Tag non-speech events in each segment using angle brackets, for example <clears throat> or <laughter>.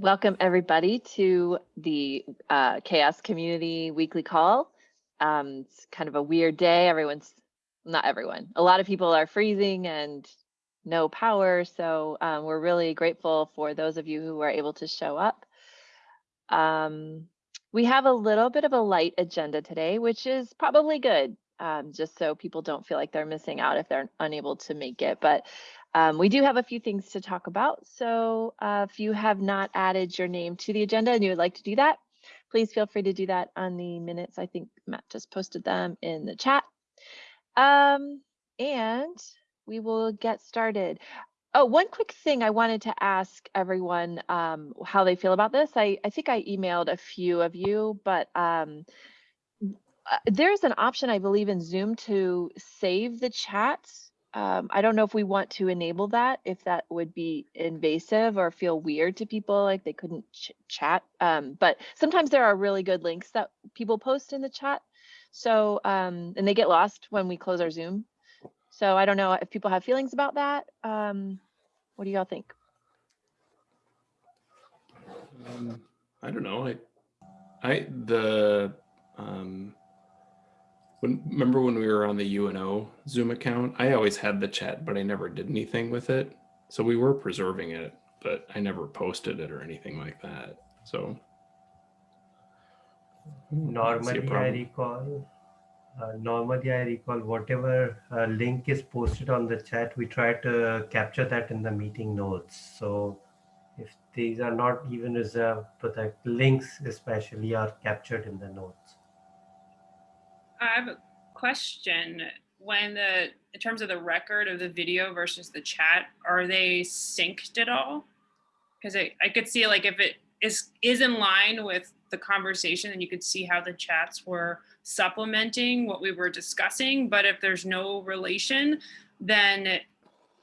Welcome everybody to the uh, CHAOSS Community Weekly Call. Um, it's kind of a weird day. Everyone's, not everyone, a lot of people are freezing and no power. So um, we're really grateful for those of you who were able to show up. Um, we have a little bit of a light agenda today, which is probably good, um, just so people don't feel like they're missing out if they're unable to make it. But um, we do have a few things to talk about. So uh, if you have not added your name to the agenda and you would like to do that, please feel free to do that on the minutes. I think Matt just posted them in the chat. Um, and we will get started. Oh, one quick thing I wanted to ask everyone um, how they feel about this. I, I think I emailed a few of you, but um, uh, there's an option, I believe, in Zoom to save the chats um, I don't know if we want to enable that, if that would be invasive or feel weird to people, like they couldn't ch chat. Um, but sometimes there are really good links that people post in the chat. So, um, and they get lost when we close our Zoom. So I don't know if people have feelings about that. Um, what do y'all think? Um, I don't know. I, I, the, um, when, remember when we were on the UNO Zoom account? I always had the chat, but I never did anything with it. So we were preserving it, but I never posted it or anything like that. So normally I recall, uh, normally I recall whatever uh, link is posted on the chat, we try to capture that in the meeting notes. So if these are not even reserved, but the links especially are captured in the notes. I have a question. When the, in terms of the record of the video versus the chat, are they synced at all? Because I, I could see like if it is, is in line with the conversation and you could see how the chats were supplementing what we were discussing. But if there's no relation, then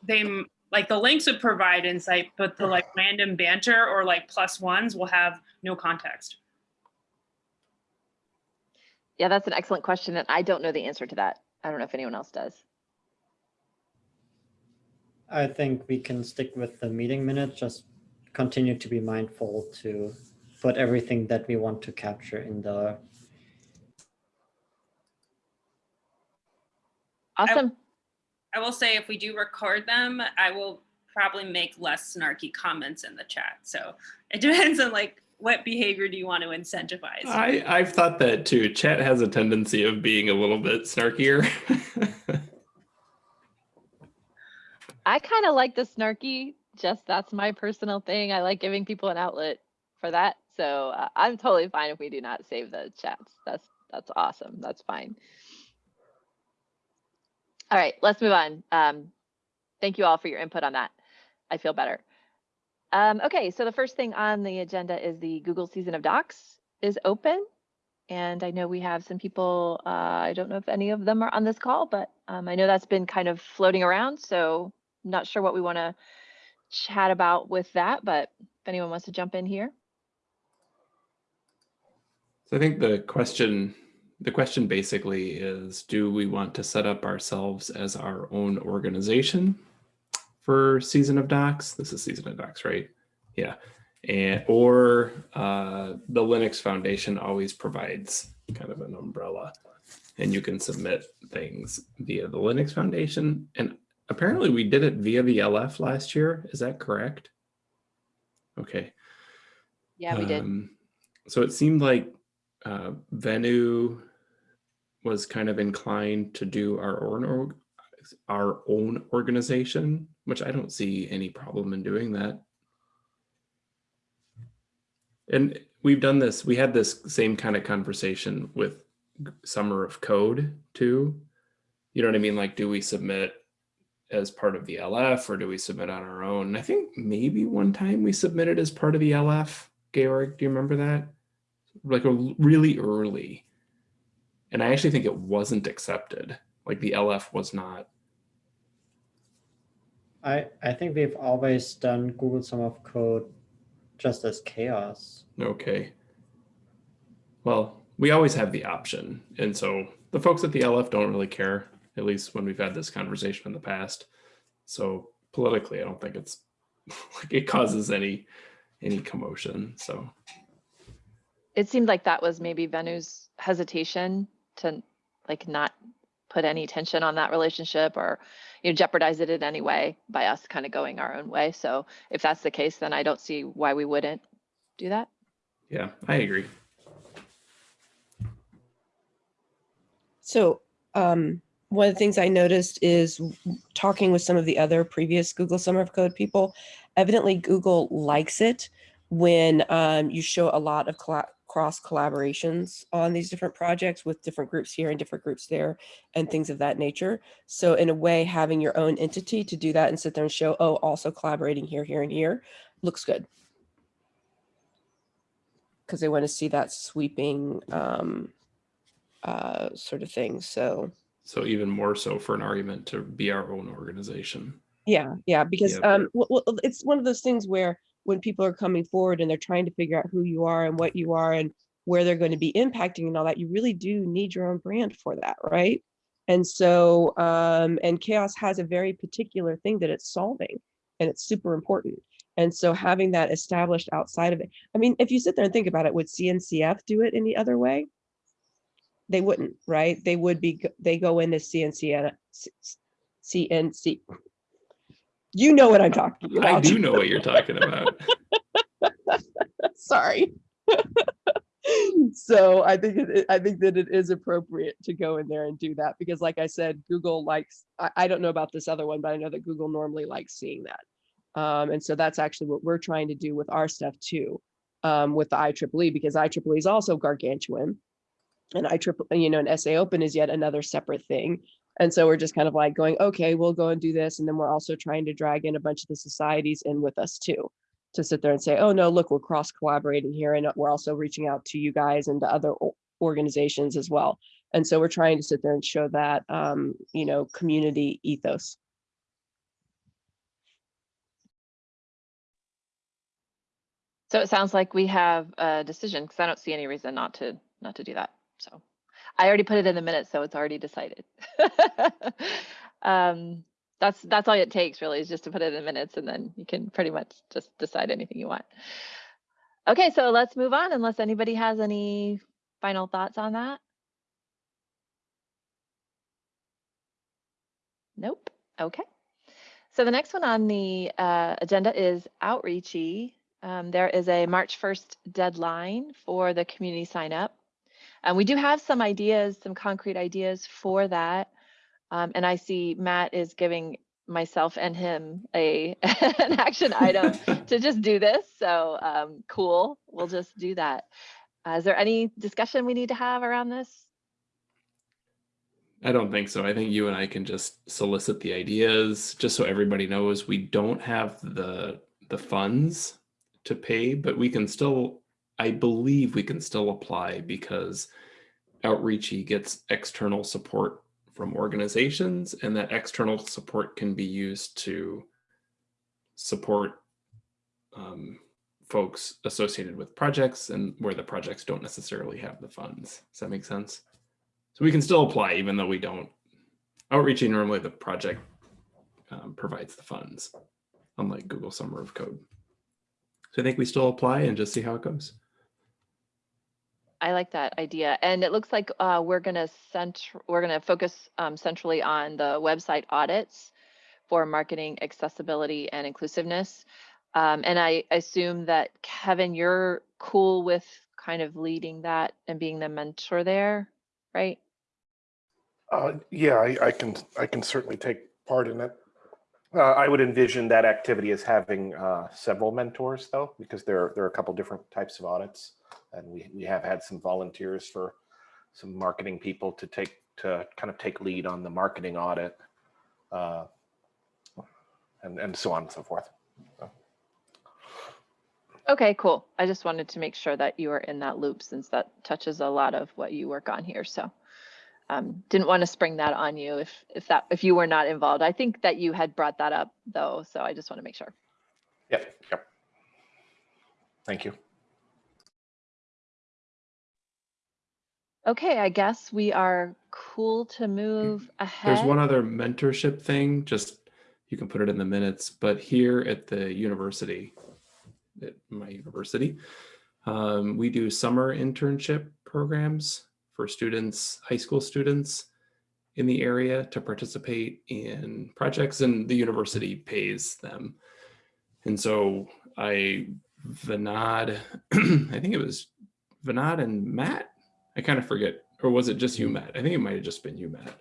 they like the links would provide insight, but the like random banter or like plus ones will have no context. Yeah, that's an excellent question. And I don't know the answer to that. I don't know if anyone else does. I think we can stick with the meeting minutes, just continue to be mindful to put everything that we want to capture in the. Awesome. I, I will say if we do record them, I will probably make less snarky comments in the chat. So it <laughs> depends on like what behavior do you want to incentivize? I, I've thought that too. Chat has a tendency of being a little bit snarkier. <laughs> I kind of like the snarky, just that's my personal thing. I like giving people an outlet for that. So uh, I'm totally fine if we do not save the chats. That's that's awesome. That's fine. All right, let's move on. Um, thank you all for your input on that. I feel better. Um, okay, so the first thing on the agenda is the Google Season of Docs is open. And I know we have some people, uh, I don't know if any of them are on this call, but um, I know that's been kind of floating around. So I'm not sure what we want to chat about with that, but if anyone wants to jump in here. So I think the question, the question basically is, do we want to set up ourselves as our own organization for Season of Docs. This is Season of Docs, right? Yeah. And, or uh, the Linux Foundation always provides kind of an umbrella and you can submit things via the Linux Foundation. And apparently we did it via the LF last year. Is that correct? Okay. Yeah, we did. Um, so it seemed like uh, Venu was kind of inclined to do our own our own organization, which I don't see any problem in doing that. And we've done this, we had this same kind of conversation with Summer of Code too. You know what I mean? Like, do we submit as part of the LF or do we submit on our own? I think maybe one time we submitted as part of the LF. Georg, do you remember that? Like a really early. And I actually think it wasn't accepted. Like the LF was not I, I think we've always done Google Summer of Code just as CHAOSS. Okay. Well, we always have the option. And so the folks at the LF don't really care, at least when we've had this conversation in the past. So politically, I don't think it's <laughs> like it causes any any commotion. So It seemed like that was maybe Venu's hesitation to like not put any tension on that relationship or you know jeopardize it in any way by us kind of going our own way. So if that's the case, then I don't see why we wouldn't do that. yeah, I agree. So um, one of the things I noticed is talking with some of the other previous Google Summer of Code people. Evidently, Google likes it when um, you show a lot of colla- cross collaborations on these different projects with different groups here and different groups there and things of that nature. So in a way, having your own entity to do that and sit there and show, oh, also collaborating here, here, and here looks good. Because they want to see that sweeping um, uh, sort of thing. So So even more so for an argument to be our own organization. yeah, yeah, because Yep. um, w- w- it's one of those things where when people are coming forward and they're trying to figure out who you are and what you are and where they're going to be impacting and all that, you really do need your own brand for that, right? And so, um, and CHAOSS has a very particular thing that it's solving, and it's super important. And so, having that established outside of it, I mean, if you sit there and think about it, would CNCF do it any other way? They wouldn't, right? They would be, they go into CNCF, CNC. You know what I'm talking about. I do know what you're talking about. <laughs> Sorry. <laughs> so I think it, I think that it is appropriate to go in there and do that because, like I said, Google likes. I, I don't know about this other one, but I know that Google normally likes seeing that, um, and so that's actually what we're trying to do with our stuff too, um, with the IEEE because IEEE is also gargantuan, and IEEE, you know, an SA Open is yet another separate thing. And so we're just kind of like going, okay, we'll go and do this, and then we're also trying to drag in a bunch of the societies in with us too to sit there and say, oh no, look, we're cross collaborating here and we're also reaching out to you guys and to other organizations as well. And so we're trying to sit there and show that, um, you know, community ethos. So it sounds like we have a decision because I don't see any reason not to not to do that. So I already put it in the minutes, so it's already decided. <laughs> um, that's that's all it takes really is just to put it in the minutes, and then you can pretty much just decide anything you want. Okay, so let's move on unless anybody has any final thoughts on that. Nope. Okay. So the next one on the uh, agenda is outreachy. Um, there is a March 1st deadline for the community sign up. And we do have some ideas, some concrete ideas for that. Um, and I see Matt is giving myself and him a <laughs> an action item <laughs> to just do this. So um, cool. We'll just do that. Uh, is there any discussion we need to have around this? I don't think so. I think you and I can just solicit the ideas, just so everybody knows we don't have the the funds to pay, but we can still, I believe we can still apply because Outreachy gets external support from organizations, and that external support can be used to support um, folks associated with projects and where the projects don't necessarily have the funds. Does that make sense? So we can still apply even though we don't. Outreachy normally the project um, provides the funds, unlike Google Summer of Code. So I think we still apply and just see how it goes. I like that idea. And it looks like uh, we're gonna cent we're gonna focus um, centrally on the website audits for marketing accessibility and inclusiveness. Um, and I assume that Kevin, you're cool with kind of leading that and being the mentor there, right? Uh, yeah, I, I can, I can certainly take part in it. Uh, I would envision that activity as having uh, several mentors though, because there, are there are a couple different types of audits. And we, we have had some volunteers for some marketing people to take, to kind of take lead on the marketing audit. uh, And, and so on and so forth. Okay, cool. I just wanted to make sure that you were in that loop since that touches a lot of what you work on here. So um, didn't want to spring that on you if if that if you were not involved. I think that you had brought that up though, so I just want to make sure. Yep, yep. Thank you. Okay, I guess we are cool to move ahead. There's one other mentorship thing, just you can put it in the minutes, but here at the university, at my university. Um, we do summer internship programs for students, high school students in the area to participate in projects and the university pays them. And so I, Vinod, <clears throat> I think it was Vinod and Matt, I kind of forget, or was it just you, Matt? I think it might have just been you, Matt,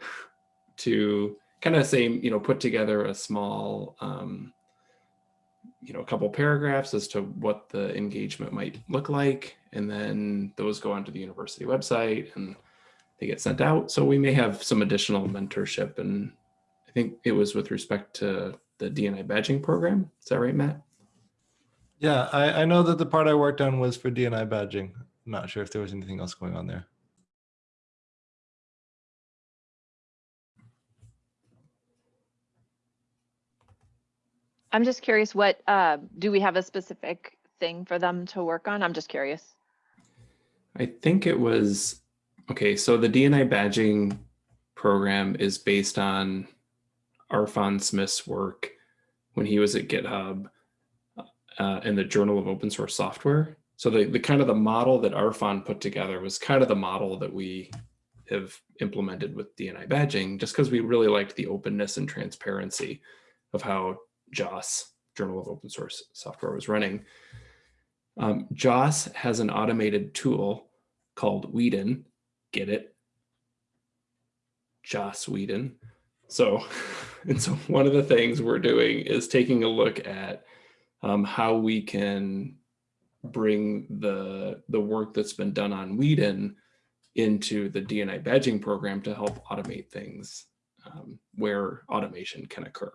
<sighs> to kind of say, you know, put together a small, um, you know, a couple paragraphs as to what the engagement might look like. And then those go onto the university website and they get sent out. So we may have some additional mentorship. And I think it was with respect to the DNI badging program. Is that right, Matt? Yeah, I, I know that the part I worked on was for DNI badging. I'm not sure if there was anything else going on there. I'm just curious, what, uh, do we have a specific thing for them to work on? I'm just curious. I think it was, okay, so the DNI badging program is based on Arfon Smith's work when he was at GitHub uh, in the Journal of Open Source Software. So the, the kind of the model that Arfon put together was kind of the model that we have implemented with DNI badging, just because we really liked the openness and transparency of how JOSS, Journal of Open Source Software, was running. Um, JOSS has an automated tool called Whedon. Get it? Joss Whedon. So, <laughs> and so one of the things we're doing is taking a look at um, how we can bring the the work that's been done on Whedon into the DNI badging program to help automate things um, where automation can occur.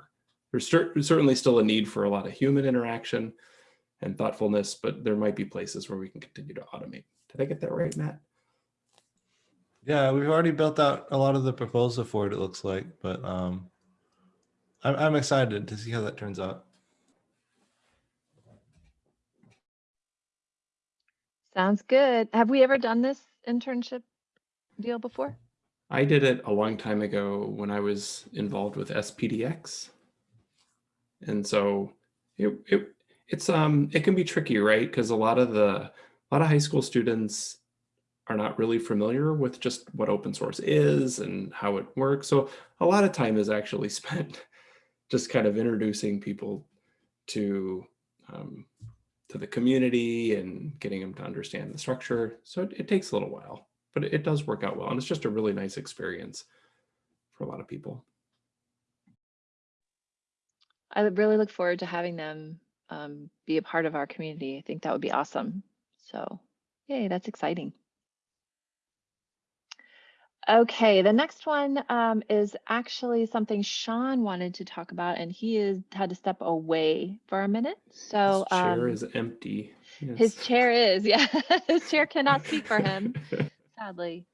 There's cer certainly still a need for a lot of human interaction and thoughtfulness, but there might be places where we can continue to automate. Did I get that right, Matt? Yeah, we've already built out a lot of the proposal for it, it looks like, but um, I'm, I'm excited to see how that turns out. Sounds good. Have we ever done this internship deal before? I did it a long time ago when I was involved with SPDX. And so it, it it's um it can be tricky, right? Because a lot of the a lot of high school students are not really familiar with just what open source is and how it works. So a lot of time is actually <laughs> spent just kind of introducing people to um, to the community and getting them to understand the structure. So it, it takes a little while, but it, it does work out well. And it's just a really nice experience for a lot of people. I really look forward to having them um, be a part of our community. I think that would be awesome. So yay, that's exciting. Okay, the next one um, is actually something Sean wanted to talk about, and he is had to step away for a minute. So His chair um, is empty. his chair is, <laughs> yeah, his chair cannot speak for him, <laughs> sadly.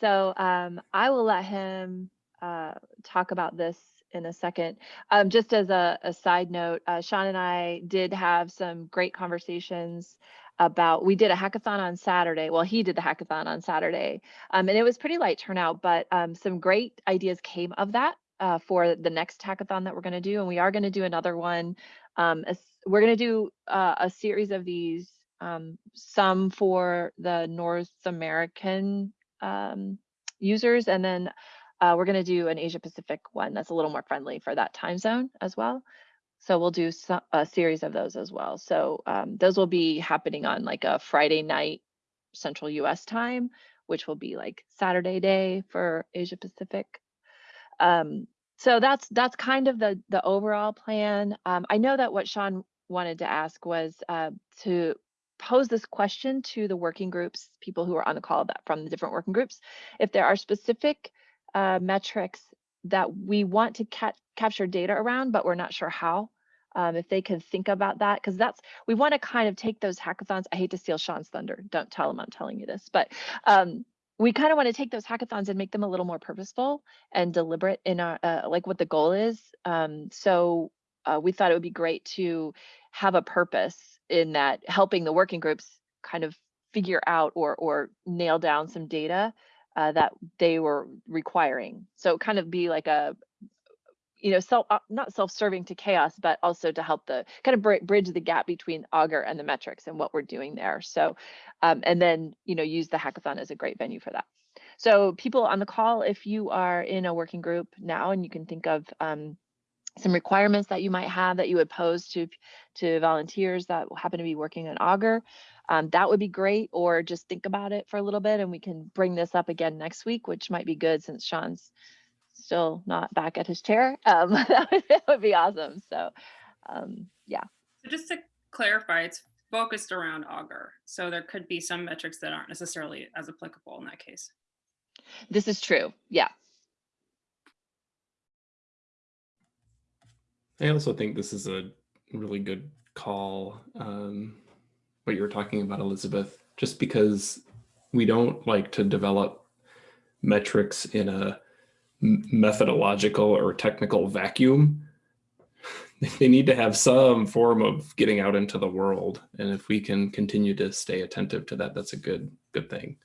So um, I will let him uh, talk about this in a second. Um, just as a, a side note, uh, Sean and I did have some great conversations about, we did a hackathon on Saturday. Well, he did the hackathon on Saturday, um, and it was pretty light turnout, but um, some great ideas came of that uh, for the next hackathon that we're going to do. And we are going to do another one. Um, as- we're going to do uh, a series of these, um, some for the North American um, users, and then uh, we're going to do an Asia Pacific one that's a little more friendly for that time zone as well. So we'll do a series of those as well. So um, those will be happening on like a Friday night Central US time, which will be like Saturday day for Asia Pacific. Um, so that's that's kind of the the overall plan. Um, I know that what Sean wanted to ask was uh, to pose this question to the working groups, people who are on the call that from the different working groups, if there are specific uh, metrics that we want to ca- capture data around, but we're not sure how. Um, if they can think about that, because that's we want to kind of take those hackathons. I hate to steal Sean's thunder. Don't tell him I'm telling you this, but um, we kind of want to take those hackathons and make them a little more purposeful and deliberate in our uh, like what the goal is. Um, so uh, we thought it would be great to have a purpose in that helping the working groups kind of figure out or or nail down some data uh, that they were requiring. So kind of be like a you know, self, uh, not self-serving to CHAOSS, but also to help the kind of bri- bridge the gap between Augur and the metrics and what we're doing there. So, um, and then, you know, use the hackathon as a great venue for that. So people on the call, if you are in a working group now and you can think of um, some requirements that you might have that you would pose to to volunteers that happen to be working in Augur um, that would be great. Or just think about it for a little bit and we can bring this up again next week, which might be good since Sean's still not back at his chair. Um, <laughs> that, would, that would be awesome. So um, yeah. So just to clarify, it's focused around Augur So there could be some metrics that aren't necessarily as applicable in that case. This is true. Yeah. I also think this is a really good call. Um, what you were talking about, Elizabeth, just because we don't like to develop metrics in a methodological or technical vacuum. <laughs> They need to have some form of getting out into the world, and if we can continue to stay attentive to that, that's a good good thing.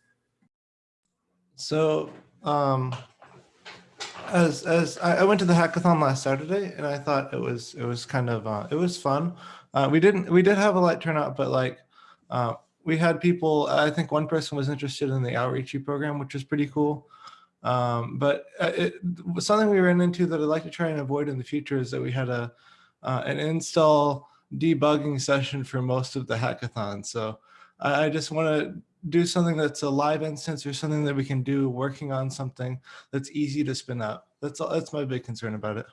So, um, as as I, went to the hackathon last Saturday, and I thought it was it was kind of uh, it was fun. Uh, we didn't we did have a light turnout, but like uh, we had people. I think one person was interested in the outreachy program, which was pretty cool. Um, but uh, it, was something we ran into that I'd like to try and avoid in the future is that we had a uh, an install debugging session for most of the hackathon. So I, I just want to do something that's a live instance or something that we can do working on something that's easy to spin up. That's all, that's my big concern about it.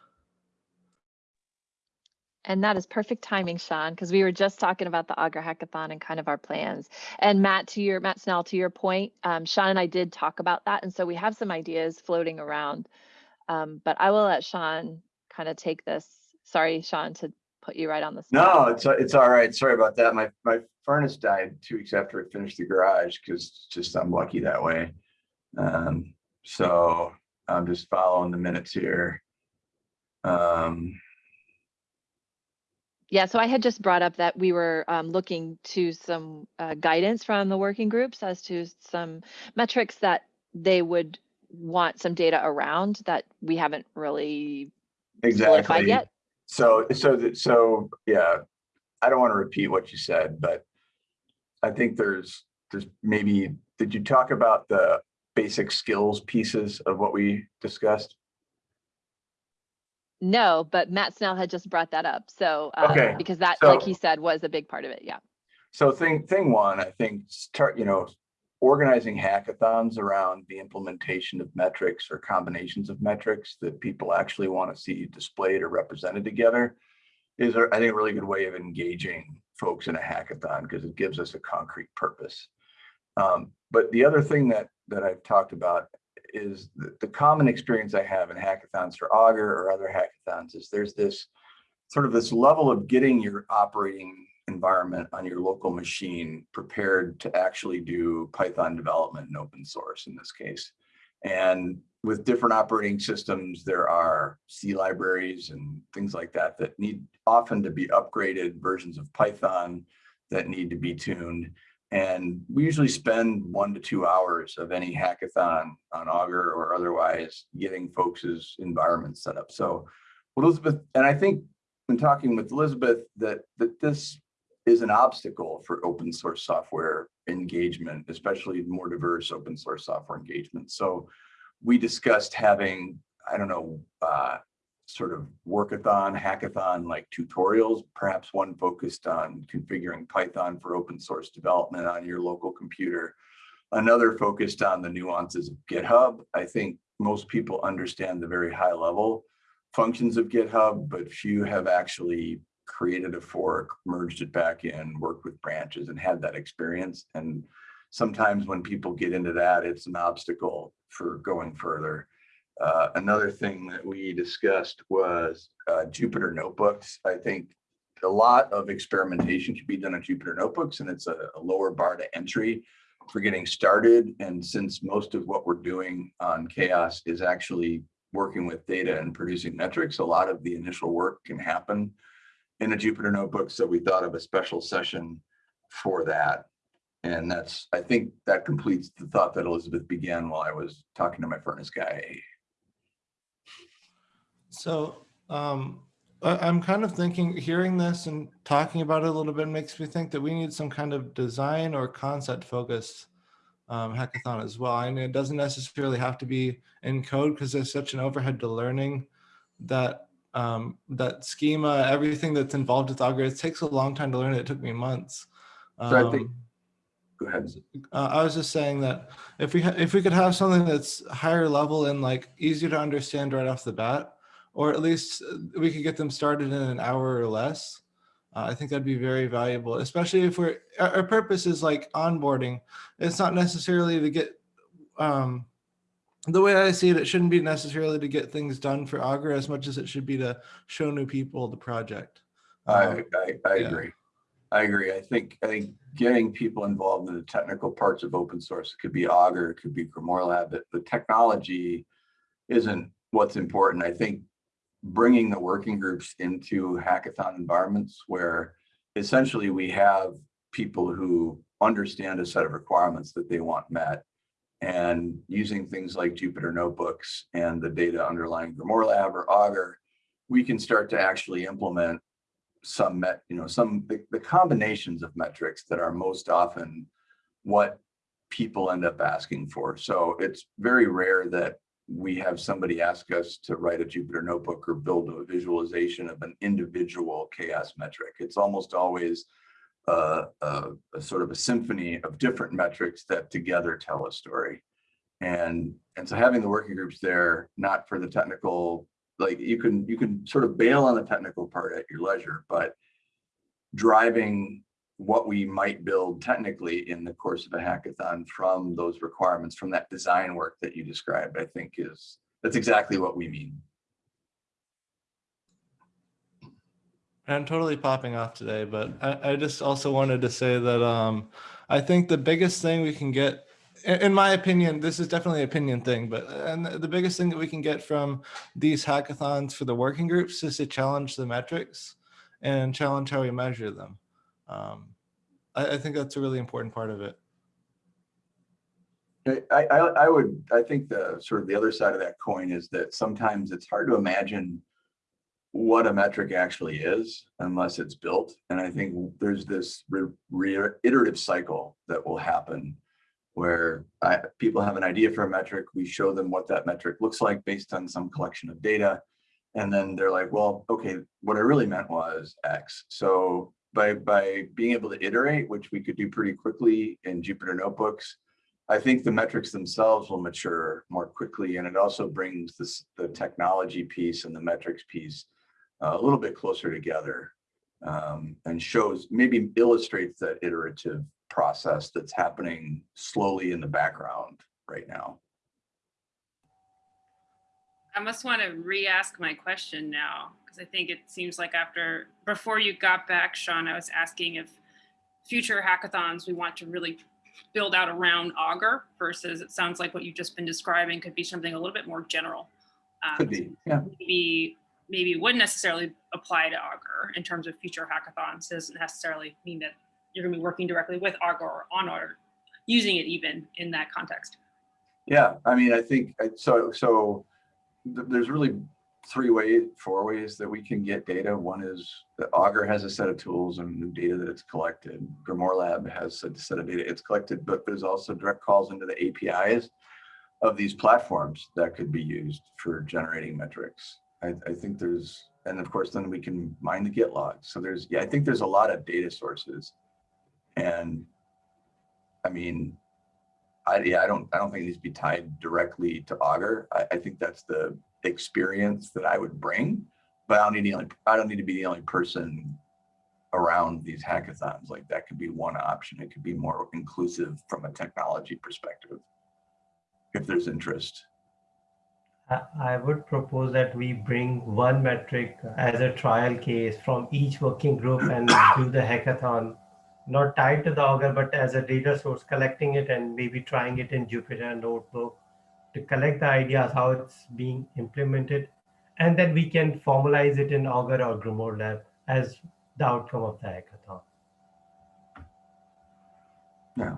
And that is perfect timing, Sean, because we were just talking about the Augur Hackathon and kind of our plans. And Matt, to your Matt Snell, to your point, um, Sean and I did talk about that, and so we have some ideas floating around. Um, but I will let Sean kind of take this. Sorry, Sean, to put you right on the spot. No, it's it's all right. Sorry about that. My my furnace died two weeks after I finished the garage because just I'm lucky that way. Um, so I'm just following the minutes here. Um, Yeah, so I had just brought up that we were um, looking to some uh, guidance from the working groups as to some metrics that they would want some data around that we haven't really solidified exactly. yet. So so that so yeah, I don't want to repeat what you said, but I think there's there's maybe did you talk about the basic skills pieces of what we discussed? No, but Matt Snell had just brought that up. So um, Okay, because that, like he said, was a big part of it. Yeah. So thing, thing one, I think, start, you know, organizing hackathons around the implementation of metrics or combinations of metrics that people actually want to see displayed or represented together is, I think, a really good way of engaging folks in a hackathon because it gives us a concrete purpose. Um, but the other thing that, that I've talked about is the, the common experience I have in hackathons for Augur or other hackathons is there's this sort of this level of getting your operating environment on your local machine prepared to actually do Python development and open source in this case. And with different operating systems, there are C libraries and things like that that need often to be upgraded versions of Python that need to be tuned. And we usually spend one to two hours of any hackathon on Augur or otherwise getting folks' environments set up. So Elizabeth, and I think when talking with Elizabeth, that, that this is an obstacle for open source software engagement, especially more diverse open source software engagement. So we discussed having, I don't know, uh, sort of workathon, hackathon like tutorials, perhaps one focused on configuring Python for open source development on your local computer. Another focused on the nuances of GitHub. I think most people understand the very high level functions of GitHub, but few have actually created a fork, merged it back in, worked with branches and had that experience. And sometimes when people get into that, it's an obstacle for going further. Uh, another thing that we discussed was uh, Jupyter notebooks. I think a lot of experimentation can be done on Jupyter notebooks and it's a, a lower bar to entry for getting started. And since most of what we're doing on CHAOSS is actually working with data and producing metrics, a lot of the initial work can happen in a Jupyter notebook. So we thought of a special session for that. And that's, I think that completes the thought that Elizabeth began while I was talking to my furnace guy. So Um, I'm kind of thinking, hearing this and talking about it a little bit makes me think that we need some kind of design or concept focused um, hackathon as well. And it doesn't necessarily have to be in code because there's such an overhead to learning that um, that schema, everything that's involved with Augur, it takes a long time to learn. It took me months. So I think- Um, Go ahead. uh, I was just saying that if we if we could have something that's higher level and like easier to understand right off the bat, or at least uh, we could get them started in an hour or less, uh, I think that'd be very valuable. Especially if we're our, our purpose is like onboarding. It's not necessarily to get um, the way I see it. It shouldn't be necessarily to get things done for Augur as much as it should be to show new people the project. I, Um, I, I yeah. agree. I agree. I think, I think getting people involved in the technical parts of open source, it could be Augur, it could be Grimoire Lab, but the technology isn't what's important. I think bringing the working groups into hackathon environments where essentially we have people who understand a set of requirements that they want met and using things like Jupyter notebooks and the data underlying Grimoire Lab or Augur, we can start to actually implement some met, you know, some the, the combinations of metrics that are most often what people end up asking for. So it's very rare that we have somebody ask us to write a Jupyter notebook or build a visualization of an individual CHAOSS metric. It's almost always uh, a, a sort of a symphony of different metrics that together tell a story. And, and so having the working groups there, not for the technical like you can you can sort of bail on the technical part at your leisure, but driving what we might build technically in the course of a hackathon from those requirements, from that design work that you described, I think is that's exactly what we mean. I'm totally popping off today, but I, I just also wanted to say that um, I think the biggest thing we can get, in, my opinion, this is definitely an opinion thing, but and the biggest thing that we can get from these hackathons for the working groups is to challenge the metrics and challenge how we measure them. Um, I, I think that's a really important part of it. I, I, I would, I think the sort of the other side of that coin is that sometimes it's hard to imagine what a metric actually is unless it's built. And I think there's this re, re, iterative cycle that will happen where I, people have an idea for a metric, we show them what that metric looks like based on some collection of data. And then they're like, well, okay, what I really meant was X. So by, by being able to iterate, which we could do pretty quickly in Jupyter Notebooks, I think the metrics themselves will mature more quickly. And it also brings this, the technology piece and the metrics piece a little bit closer together um, and shows, maybe illustrates that iterative process that's happening slowly in the background right now. I must want to re-ask my question now because I think it seems like after before you got back, Sean, I was asking if future hackathons we want to really build out around Augur versus it sounds like what you've just been describing could be something a little bit more general. Um, Could be, yeah. Maybe maybe wouldn't necessarily apply to Augur in terms of future hackathons. It doesn't necessarily mean that you're going to be working directly with Augur or on Augur, using it even in that context. Yeah, I mean, I think so. So th- there's really three ways, four ways that we can get data. One is that Augur has a set of tools and data that it's collected. Grimoire Lab has a set of data it's collected, but there's also direct calls into the APIs of these platforms that could be used for generating metrics. I, I think there's, and of course, then we can mine the Git logs. So there's, yeah, I think there's a lot of data sources. And I mean, I, yeah, I don't, I don't think it needs to be tied directly to Augur. I, I think that's the experience that I would bring, but I don't need the only, I don't need to be the only person around these hackathons. Like that could be one option. It could be more inclusive from a technology perspective. If there's interest. I would propose that we bring one metric as a trial case from each working group and do the hackathon, not tied to the Augur, but as a data source, collecting it and maybe trying it in Jupyter Notebook to collect the ideas, how it's being implemented. And then we can formalize it in Augur or Grimoire Lab as the outcome of the hackathon. Yeah.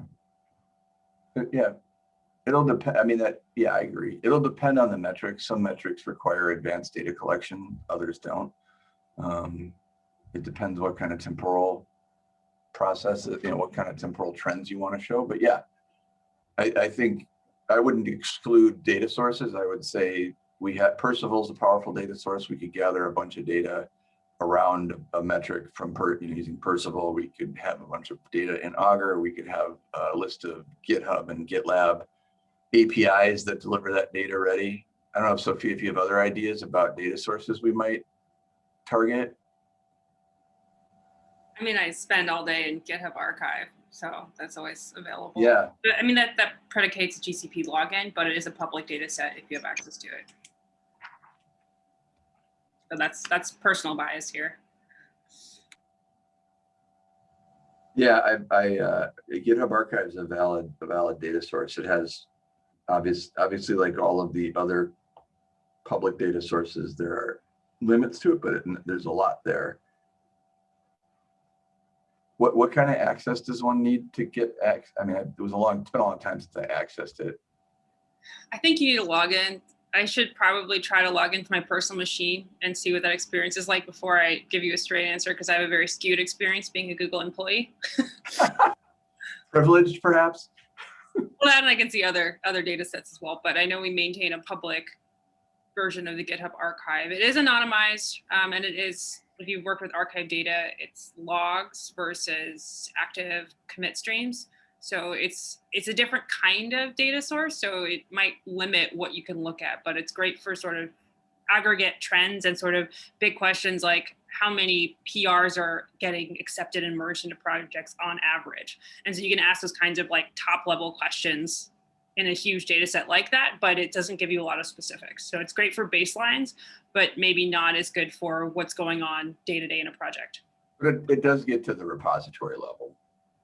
Uh, Yeah. It'll depend, I mean, that, yeah, I agree. It'll depend on the metrics. Some metrics require advanced data collection, others don't. Um, It depends what kind of temporal process, you know, what kind of temporal trends you want to show, but yeah. I, I think I wouldn't exclude data sources. I would say we had Perceval's a powerful data source. We could gather a bunch of data around a metric from per, you know, using Percival. We could have a bunch of data in Augur. We could have a list of GitHub and GitLab APIs that deliver that data ready. I don't know, Sophia, if you have other ideas about data sources we might target. I mean, I spend all day in GitHub archive, so that's always available. Yeah, But, I mean, that, that predicates a GCP login, but it is a public data set if you have access to it. But that's, that's personal bias here. yeah, I, I, uh, GitHub Archive is a valid, a valid data source. It has obvious, obviously like all of the other public data sources, there are limits to it, but it- there's a lot there. What, what kind of access does one need to get ac, I mean, it was a long, it's been a long time since I accessed it. I think you need to log in. I should probably try to log into my personal machine and see what that experience is like before I give you a straight answer because I have a very skewed experience being a Google employee. <laughs> <laughs> Privileged perhaps? Well, and I can see other other data sets as well, but I know we maintain a public version of the GitHub archive. It is anonymized, um, and it is if you've worked with archive data, it's logs versus active commit streams. So it's it's a different kind of data source. So it might limit what you can look at, but it's great for sort of aggregate trends and sort of big questions like how many PRs are getting accepted and merged into projects on average. And so you can ask those kinds of like top level questions in a huge data set like that, but it doesn't give you a lot of specifics. So it's great for baselines, but maybe not as good for what's going on day to day in a project. But it, it does get to the repository level.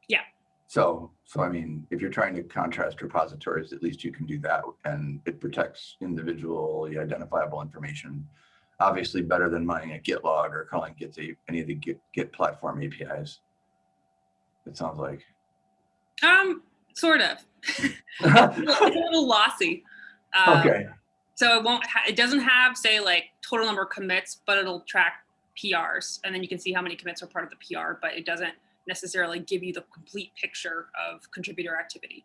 Yeah. So, so I mean, if you're trying to contrast repositories, at least you can do that and it protects individually identifiable information. Obviously better than mining a Git log or calling Git a- any of the Git, Git platform APIs. It sounds like. Um, sort of. it's, a little, it's a little lossy. Um, Okay, So it won't, ha- it doesn't have say like total number of commits, but it'll track PRs. And then you can see how many commits are part of the PR, but it doesn't necessarily give you the complete picture of contributor activity.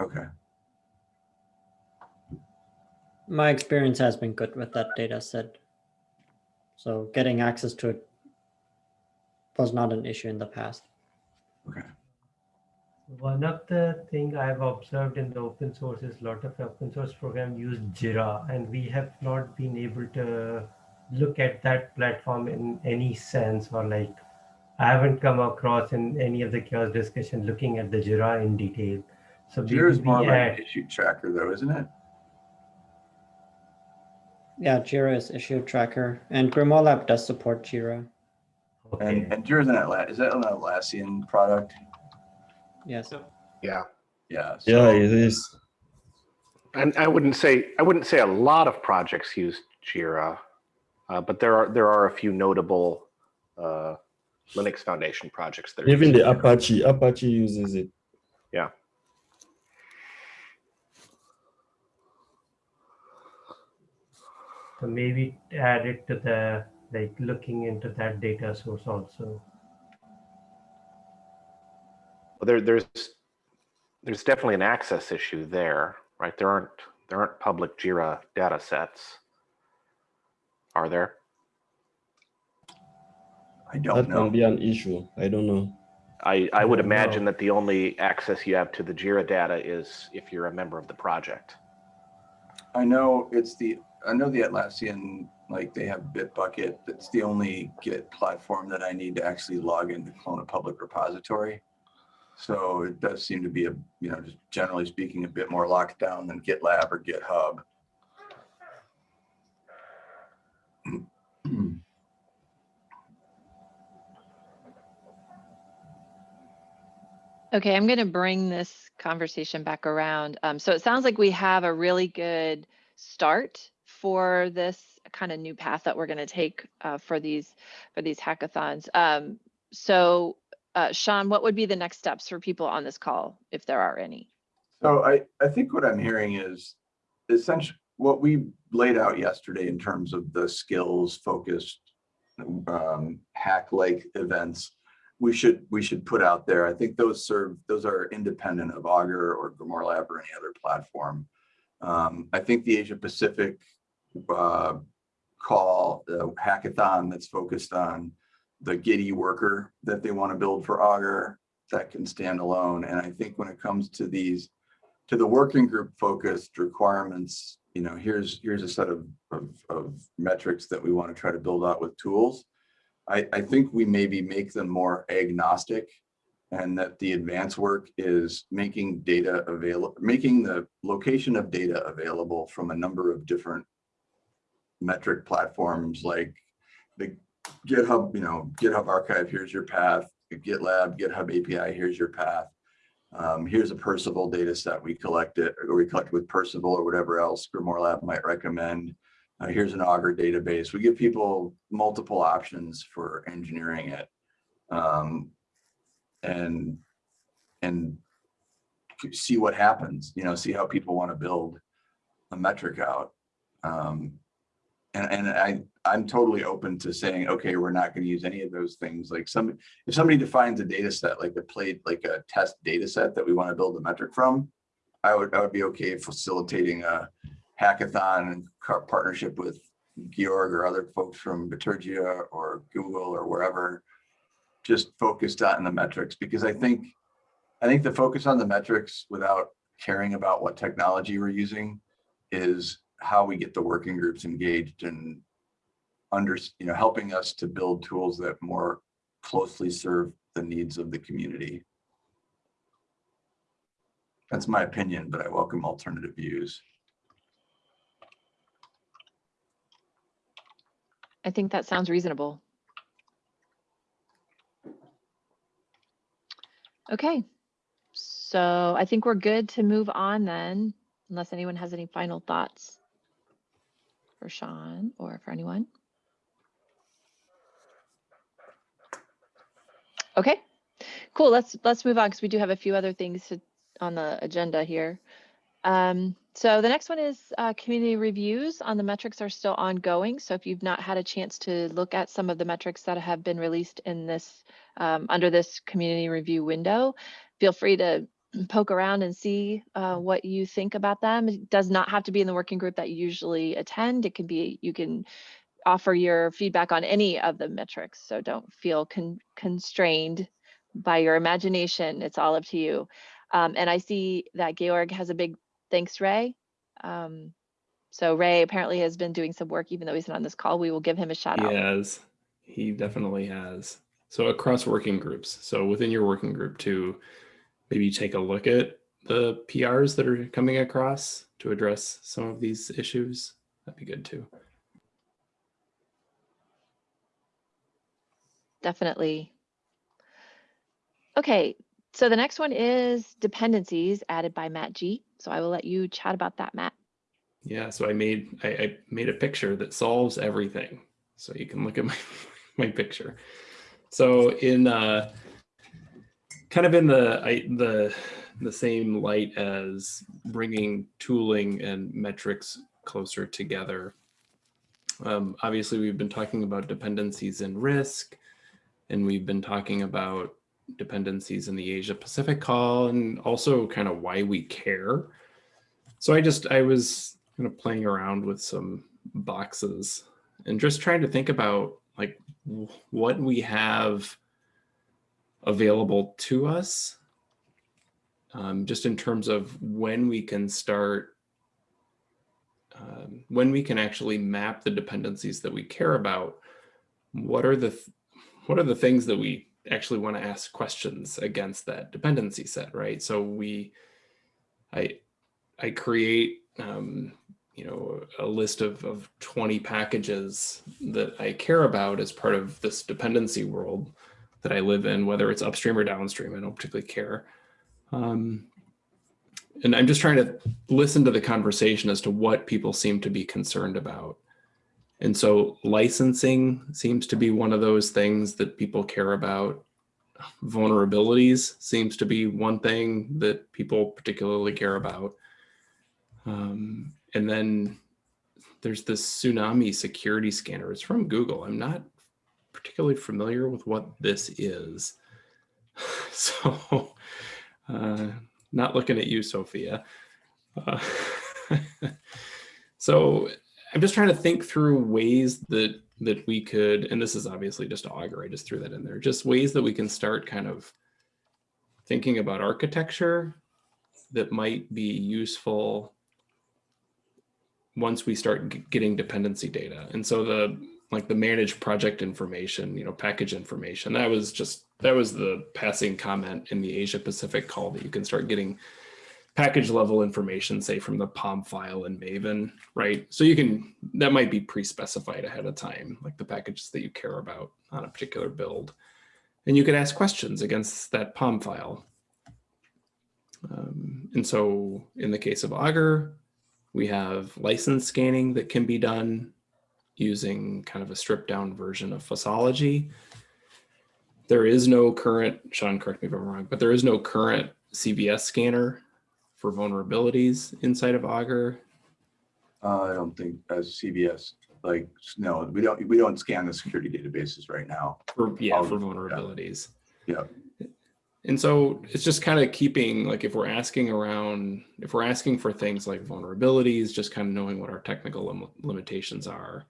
okay. My experience has been good with that data set. So getting access to it was not an issue in the past. Okay. One of the thing I've observed in the open source is a lot of open source program use Jira and we have not been able to look at that platform in any sense or like I haven't come across in any of the CHAOSS discussion looking at the Jira in detail. So we Jira's will more be like an issue tracker though, isn't it? Yeah, Jira is issue tracker and Grimoire Lab does support Jira. okay. And, and Jira's an Atlassian, is that an Atlassian product? Yes. Yeah. Yeah. Yeah, it is. And I wouldn't say, I wouldn't say a lot of projects use Jira, uh, but there are, there are a few notable uh, Linux Foundation projects that are. Even using the Jira. Apache, Apache uses it. So maybe add it to the, like looking into that data source also. Well, There, there's, there's definitely an access issue there, right? There aren't, there aren't public Jira data sets. Are there? I That don't know. can be an issue. I don't know. I, I would imagine know. that the only access you have to the Jira data is if you're a member of the project. I know it's the, I know the Atlassian, like they have Bitbucket. That's the only Git platform that I need to actually log in to clone a public repository. So it does seem to be a, you know, just generally speaking, a bit more locked down than GitLab or GitHub. Okay, I'm going to bring this conversation back around. Um, so it sounds like we have a really good start for this kind of new path that we're going to take uh, for these for these hackathons. Um, so, uh, Sean, what would be the next steps for people on this call, if there are any? So I, I think what I'm hearing is essentially what we laid out yesterday in terms of the skills focused um, hack like events we should we should put out there. I think those serve those are independent of Augur or Grimoire Lab or any other platform. Um, I think the Asia Pacific uh, call the hackathon that's focused on the Giddy worker that they want to build for Augur that can stand alone. And I think when it comes to these to the working group focused requirements, you know, here's here's a set of, of, of metrics that we want to try to build out with tools. I, I think we maybe make them more agnostic and that the advanced work is making data available, making the location of data available from a number of different metric platforms like the GitHub, you know, GitHub archive, here's your path, GitLab, GitHub API, here's your path. Um, here's a Perceval data set we collected or we collect with Perceval or whatever else GrimoireLab might recommend. Uh, here's an Augur database. We give people multiple options for engineering it. Um, and and see what happens, you know, see how people want to build a metric out. Um, and, and I, I'm totally open to saying, okay, we're not going to use any of those things. Like some, if somebody defines a data set, like a plate, like a test data set that we want to build a metric from, I would, I would be okay facilitating a hackathon and partnership with Georg or other folks from Bitergia or Google or wherever, just focused on the metrics because I think, I think the focus on the metrics without caring about what technology we're using is how we get the working groups engaged and under, you know, helping us to build tools that more closely serve the needs of the community. That's my opinion, but I welcome alternative views. I think that sounds reasonable. Okay, so I think we're good to move on then, unless anyone has any final thoughts for Sean or for anyone. Okay, cool. Let's let's move on because we do have a few other things to, on the agenda here. Um, so the next one is uh, community reviews on the metrics are still ongoing. So if you've not had a chance to look at some of the metrics that have been released in this um, under this community review window, feel free to poke around and see uh, what you think about them. It does not have to be in the working group that you usually attend. It can be, you can offer your feedback on any of the metrics. So don't feel con constrained by your imagination. It's all up to you. Um, and I see that Georg has a big thanks, Ray. Um, so Ray apparently has been doing some work, even though he's not on this call. We will give him a shout he out. He has. He definitely has. So across working groups. So within your working group to maybe take a look at the PRs that are coming across to address some of these issues. That'd be good too. Definitely. Okay, so the next one is dependencies added by Matt G. So I will let you chat about that, Matt. Yeah, so I made I, I made a picture that solves everything. So you can look at my, <laughs> my picture. So in uh, kind of in the I, the the same light as bringing tooling and metrics closer together. Um, obviously, we've been talking about dependencies and risk, and we've been talking about dependencies in the Asia Pacific call and also kind of why we care. So I just, I was kind of playing around with some boxes and just trying to think about like what we have available to us um, just in terms of when we can start um, when we can actually map the dependencies that we care about what are the what are the things that we actually want to ask questions against that dependency set, right? So we, I, I create, um, you know, a list of, of 20 packages that I care about as part of this dependency world that I live in, whether it's upstream or downstream, I don't particularly care. Um, and I'm just trying to listen to the conversation as to what people seem to be concerned about. And so licensing seems to be one of those things that people care about. vulnerabilities seems to be one thing that people particularly care about. Um, and then there's this tsunami security scanner. It's from Google. I'm not particularly familiar with what this is. <laughs> So uh, not looking at you, Sophia. Uh, <laughs> so I'm just trying to think through ways that that we could, and this is obviously just Augur, I just threw that in there, just ways that we can start kind of thinking about architecture that might be useful once we start getting dependency data. And so the like the managed project information, you know, package information, that was just, that was the passing comment in the Asia Pacific call that you can start getting package level information, say from the POM file in Maven, right? So you can, that might be pre-specified ahead of time, like the packages that you care about on a particular build. And you could ask questions against that POM file. Um, and so in the case of Augur, we have license scanning that can be done using kind of a stripped down version of Fossology. There is no current, Sean, correct me if I'm wrong, but there is no current CVE scanner for vulnerabilities inside of Augur. Uh, I don't think as CVE, like, no, we don't, we don't scan the security databases right now. For, yeah, Oh, for yeah. vulnerabilities. Yeah. And so it's just kind of keeping, like, if we're asking around, if we're asking for things like vulnerabilities, just kind of knowing what our technical lim- limitations are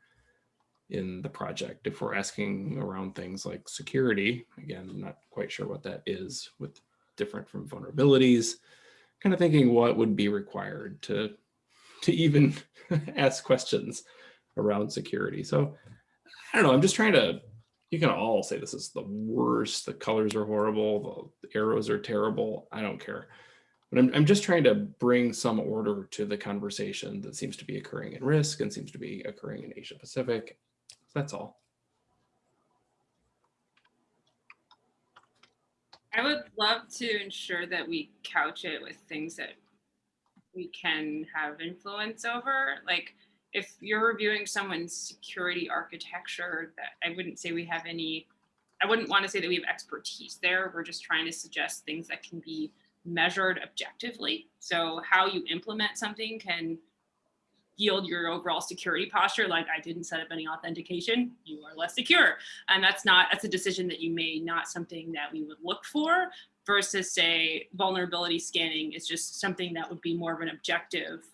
in the project. If we're asking around things like security, again, I'm not quite sure what that is with different from vulnerabilities, kind of thinking what would be required to, to even <laughs> ask questions around security. So I don't know, I'm just trying to you can all say this is the worst. The colors are horrible. The arrows are terrible. I don't care. But I'm, I'm just trying to bring some order to the conversation that seems to be occurring in risk and seems to be occurring in Asia Pacific. That's all. I would love to ensure that we couch it with things that we can have influence over. Like if you're reviewing someone's security architecture, that I wouldn't say we have any, I wouldn't want to say that we have expertise there. We're just trying to suggest things that can be measured objectively. So how you implement something can yield your overall security posture. Like I didn't set up any authentication, you are less secure. And that's not, that's a decision that you made, not something that we would look for versus say vulnerability scanning is just something that would be more of an objective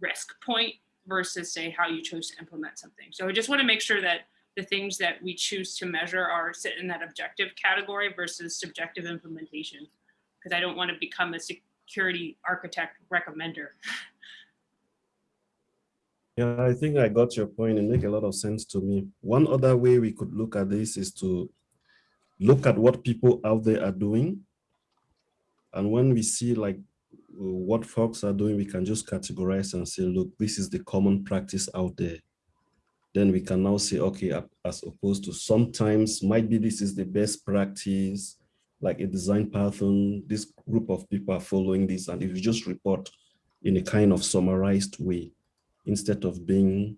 risk point versus say how you chose to implement something. So I just want to make sure that the things that we choose to measure are sit in that objective category versus subjective implementation. Because I don't want to become a security architect recommender. Yeah, I think I got your point and make a lot of sense to me. One other way we could look at this is to look at what people out there are doing. And when we see like what folks are doing, we can just categorize and say, look, this is the common practice out there. Then we can now say, okay, as opposed to sometimes might be this is the best practice, like a design pattern, this group of people are following this. And if you just report in a kind of summarized way, instead of being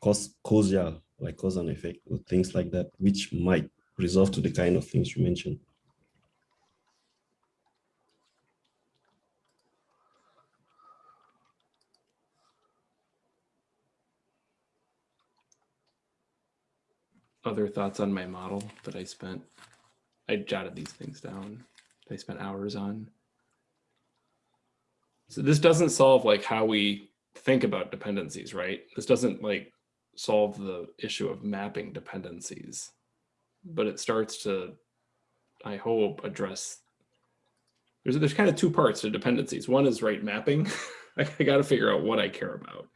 causal, like cause and effect, or things like that, which might resolve to the kind of things you mentioned. Other thoughts on my model that I spent, I jotted these things down, I spent hours on. So this doesn't solve like how we think about dependencies, right? This doesn't like solve the issue of mapping dependencies, but it starts to, I hope, address. There's there's kind of two parts to dependencies. One is right mapping. <laughs> I, I got to figure out what I care about.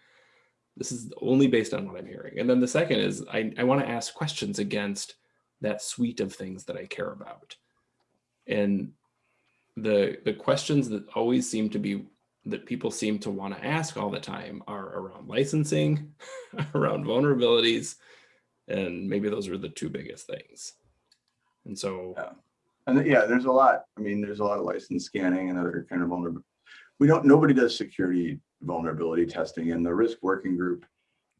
This is only based on what I'm hearing. And then the second is I, I want to ask questions against that suite of things that I care about. And the the questions that always seem to be that people seem to want to ask all the time are around licensing, <laughs> around vulnerabilities, and maybe those are the two biggest things. And so, yeah. and yeah, there's a lot. I mean, there's a lot of license scanning and other kind of vulnerable. We don't. Nobody does security vulnerability testing, and the risk working group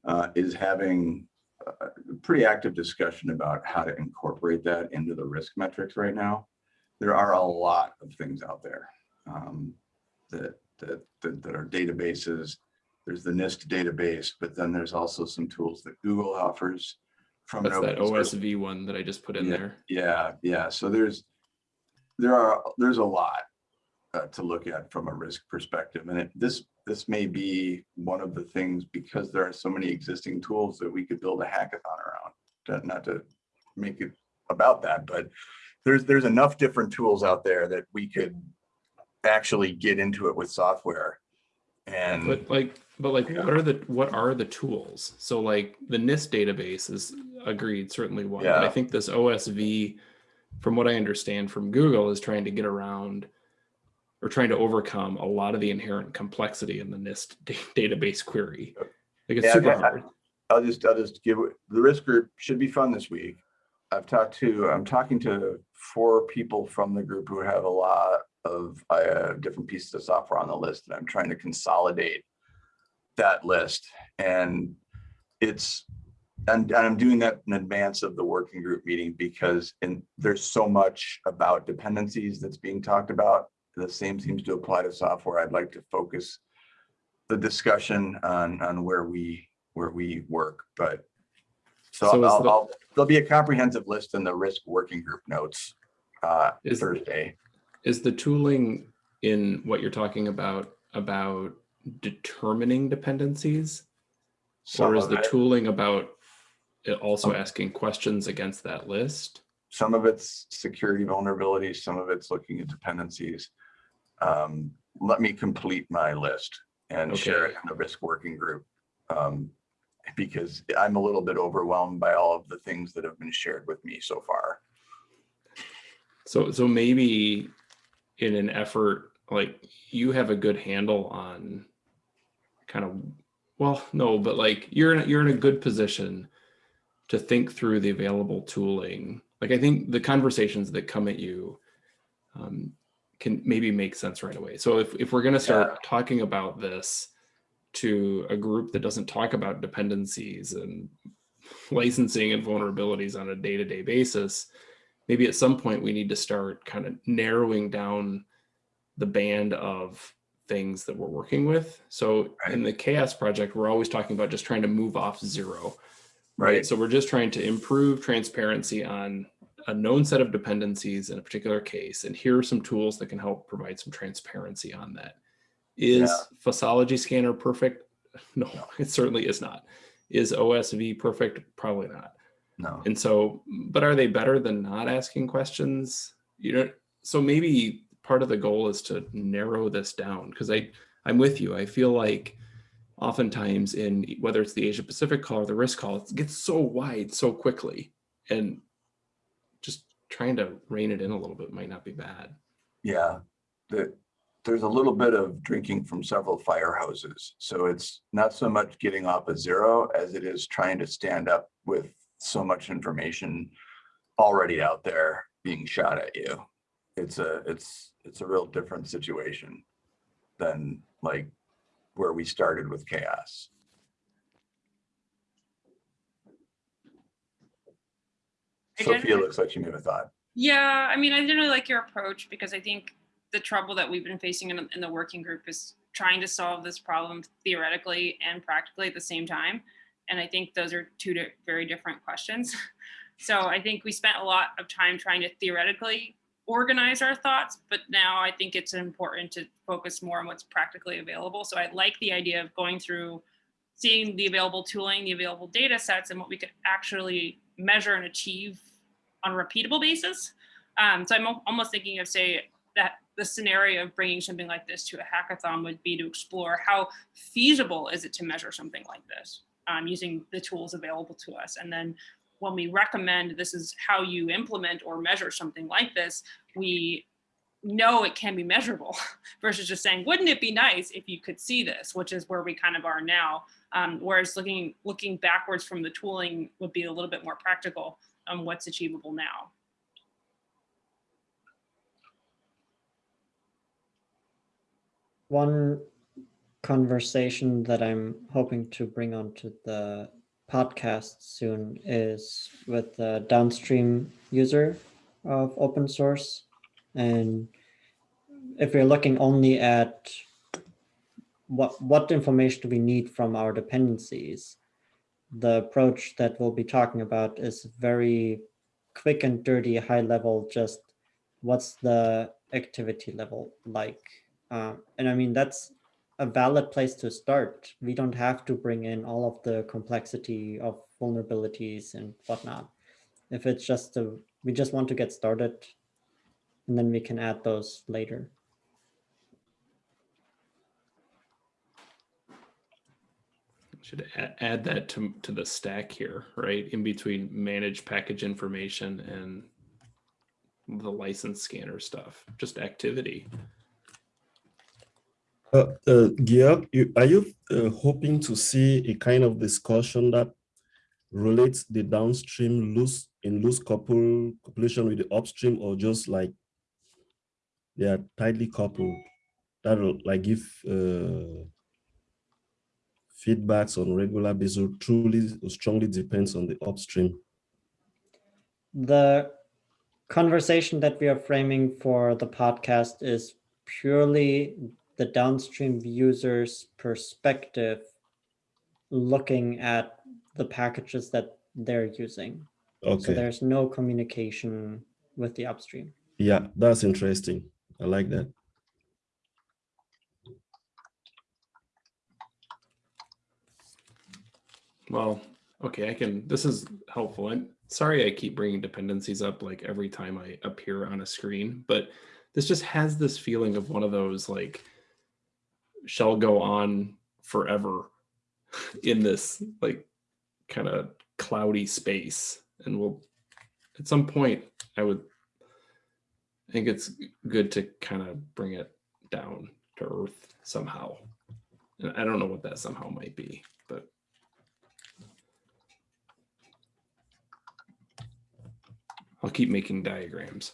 uh, is having a pretty active discussion about how to incorporate that into the risk metrics right now. There are a lot of things out there um, that, that, that, that are databases. There's the NIST database, but then there's also some tools that Google offers from That's that OSV one that I just put in Yeah. there. yeah, yeah. So there's, there are, there's a lot uh, to look at from a risk perspective. And it, this, this may be one of the things because there are so many existing tools that we could build a hackathon around. To- Not to make it about that, but there's, there's enough different tools out there that we could actually get into it with software. And But like, but like, what are the, what are the tools? So like the NIST database is agreed, certainly one, but I think this OSV, from what I understand from Google, is trying to get around or trying to overcome a lot of the inherent complexity in the NIST <laughs> database query. Like it's Yeah, super hard. I'll just, I'll just give, the risk group should be fun this week. I've talked to, I'm talking to four people from the group who have a lot of uh, different pieces of software on the list and I'm trying to consolidate that list. And it's, and, and I'm doing that in advance of the working group meeting because in, there's so much about dependencies that's being talked about. The same seems to apply to software. I'd like to focus the discussion on, on where we, where we work, but so so I'll, the- I'll, there'll be a comprehensive list in the risk working group notes uh, Is- Thursday. Is the tooling in what you're talking about, about determining dependencies? Some Or is the it- tooling about it also Um, asking questions against that list? Some of it's security vulnerabilities, some of it's looking at dependencies. Um, let me complete my list and share it in the risk working group. Um, because I'm a little bit overwhelmed by all of the things that have been shared with me so far. So, so maybe in an effort, like you have a good handle on kind of, well, no, but like you're in, a- you're in a good position to think through the available tooling. Like I think the conversations that come at you um, can maybe make sense right away. So if, if we're going to start talking about this to a group that doesn't talk about dependencies and licensing and vulnerabilities on a day-to-day basis, maybe at some point we need to start kind of narrowing down the band of things that we're working with. So in the CHAOSS project, we're always talking about just trying to move off zero, right? Right. So we're just trying to improve transparency on a known set of dependencies in a particular case. And here are some tools that can help provide some transparency on that. Is Fossology Scanner perfect? <laughs> No, it certainly is not. Is OSV perfect? Probably not. No. And so, but are they better than not asking questions? You know, so maybe part of the goal is to narrow this down because I, I'm with you. I feel like oftentimes in whether it's the Asia Pacific call or the risk call, it gets so wide so quickly. And just trying to rein it in a little bit might not be bad. Yeah, the, there's a little bit of drinking from several fire hoses. So it's not so much getting off a zero as it is trying to stand up with so much information already out there being shot at you. It's a, it's, it's a real different situation than like where we started with CHAOSS. I Sophia looks like she may have a thought. Yeah, I mean, I didn't really like your approach because I think the trouble that we've been facing in, in the working group is trying to solve this problem theoretically and practically at the same time. And I think those are two very different questions. <laughs> So I think we spent a lot of time trying to theoretically organize our thoughts, but now I think it's important to focus more on what's practically available. So I like the idea of going through seeing the available tooling, the available data sets, and what we could actually measure and achieve on a repeatable basis. Um, so I'm almost thinking of say that the scenario of bringing something like this to a hackathon would be to explore how feasible is it to measure something like this um, using the tools available to us. And then when we recommend this is how you implement or measure something like this, we know it can be measurable <laughs> versus just saying, wouldn't it be nice if you could see this, which is where we kind of are now. Um, whereas looking looking backwards from the tooling would be a little bit more practical on what's achievable now. One conversation that I'm hoping to bring onto the podcast soon is with the downstream user of open source. And if we're looking only at what, what information do we need from our dependencies, the approach that we'll be talking about is very quick and dirty, high level, just what's the activity level like? Uh, and I mean, that's a valid place to start. We don't have to bring in all of the complexity of vulnerabilities and whatnot. If it's just a, we just want to get started and then we can add those later. Should add, that to, to the stack here, right? In between manage package information and the license scanner stuff, just activity. Uh, uh, Georg, you, are you uh, hoping to see a kind of discussion that relates the downstream loose in loose couple copulation with the upstream or just like they are tightly coupled? That'll like give uh, feedbacks on regular basis truly strongly depends on the upstream. The conversation that we are framing for the podcast is purely the downstream user's perspective looking at the packages that they're using. Okay. So okay there's no communication with the upstream. yeah that's interesting i like that Well, okay, I can, this is helpful. I'm sorry I keep bringing dependencies up like every time I appear on a screen, but this just has this feeling of one of those like shall go on forever in this like kind of cloudy space. And we'll, at some point, I would I think it's good to kind of bring it down to earth somehow. And I don't know what that somehow might be, but I'll keep making diagrams.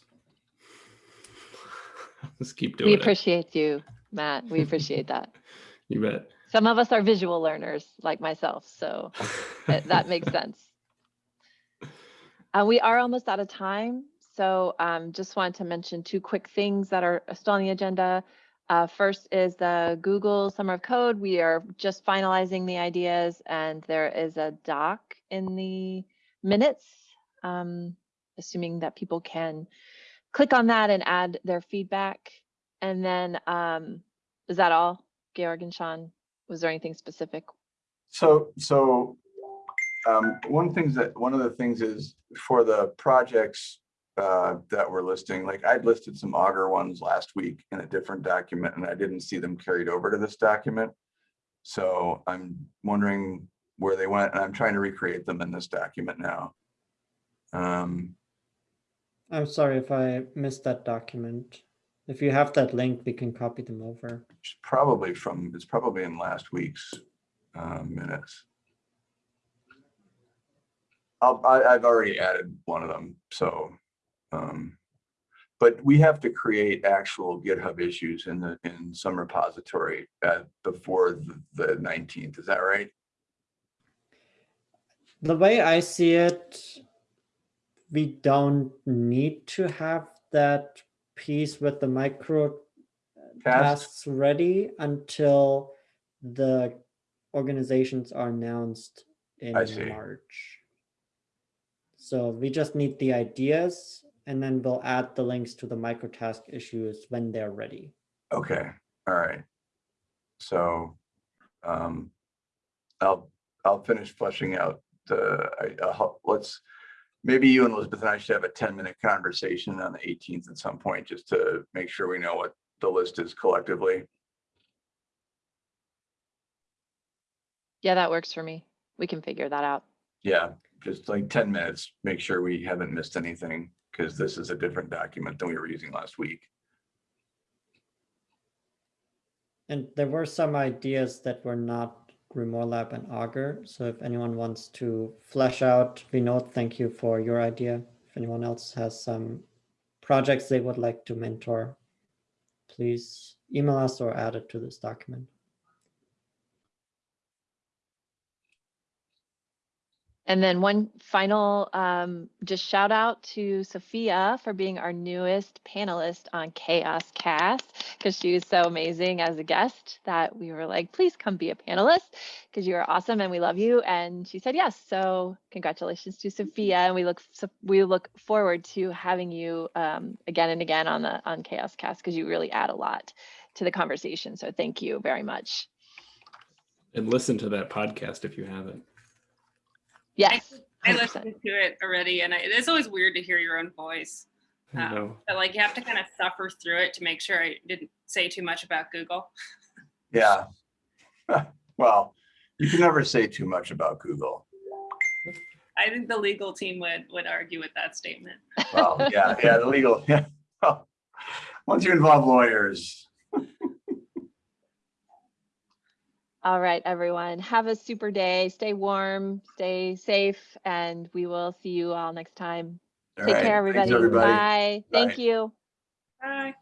<laughs> let's keep We doing it. appreciate you, Matt. We appreciate that. <laughs> You bet. Some of us are visual learners like myself, so <laughs> that, that makes sense. Uh, we are almost out of time, so um, just wanted to mention two quick things that are still on the agenda. Uh, first is the Google Summer of Code. We are just finalizing the ideas, and there is a doc in the minutes, um, assuming that people can click on that and add their feedback. And then, um, is that all, Georg and Sean? Was there anything specific? So, so um, one things that, one of the things is for the projects uh, that we're listing, like I'd listed some Augur ones last week in a different document and I didn't see them carried over to this document. So I'm wondering where they went and I'm trying to recreate them in this document now. Um, I'm sorry if I missed that document. If you have that link, we can copy them over. it's probably from, it's probably in last week's uh, minutes. I'll, I, I've already added one of them, so. um, But we have to create actual GitHub issues in the, in some repository at, before the- the nineteenth, is that right? The way I see it, we don't need to have that piece with the micro Tasks? tasks ready until the organizations are announced in. March. So we just need the ideas and then we'll add the links to the microtask issues when they're ready. Okay, all right. So, um, I'll, I'll finish fleshing out the, I, I'll let's, maybe you and Elizabeth and I should have a ten minute conversation on the eighteenth at some point, just to make sure we know what the list is collectively. Yeah, that works for me. We can figure that out. Yeah, just like ten minutes, make sure we haven't missed anything, because this is a different document than we were using last week. And there were some ideas that were not GrimoireLab and Augur. So if anyone wants to flesh out, know, thank you for your idea. If anyone else has some projects they would like to mentor, please email us or add it to this document. And then one final, um, just shout out to Sophia for being our newest panelist on Chaos Cast because she was so amazing as a guest that we were like, please come be a panelist because you are awesome and we love you. And she said yes. So congratulations to Sophia, and we look so we look forward to having you um, again and again on the on CHAOSScast because you really add a lot to the conversation. So thank you very much. And listen to that podcast if you haven't. Yes. I 100%. listened to it already, and I, it's always weird to hear your own voice. I Um, know. But like you have to kind of suffer through it to make sure I didn't say too much about Google. <laughs> Yeah. <laughs> Well, you can never say too much about Google. I think the legal team would would argue with that statement. Well, yeah, yeah, the legal, yeah. <laughs> Well, Once you involve lawyers, All right, everyone. Have a super day. Stay warm, stay safe, and we will see you all next time. all Take right, care, thanks, everybody. everybody. Bye. Thank you. Bye.